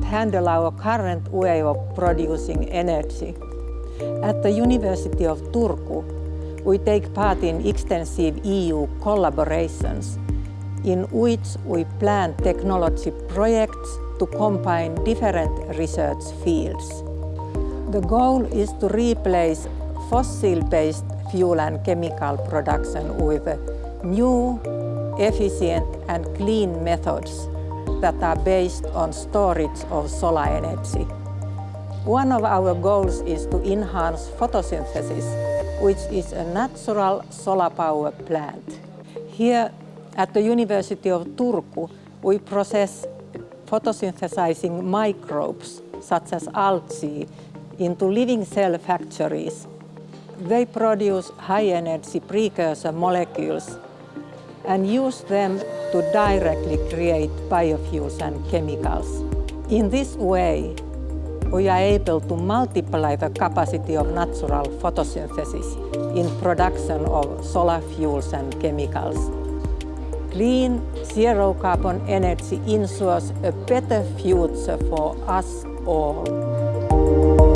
handle our current way of producing energy. At the University of Turku, we take part in extensive EU collaborations in which we plan technology projects to combine different research fields. The goal is to replace fossil-based fuel and chemical production with new, efficient and clean methods that are based on storage of solar energy. One of our goals is to enhance photosynthesis, which is a natural solar power plant. Here at the University of Turku, we process photosynthesizing microbes, such as algae, into living cell factories. They produce high-energy precursor molecules and use them to directly create biofuels and chemicals. In this way, we are able to multiply the capacity of natural photosynthesis in production of solar fuels and chemicals. Clean, zero-carbon energy ensures a better future for us all.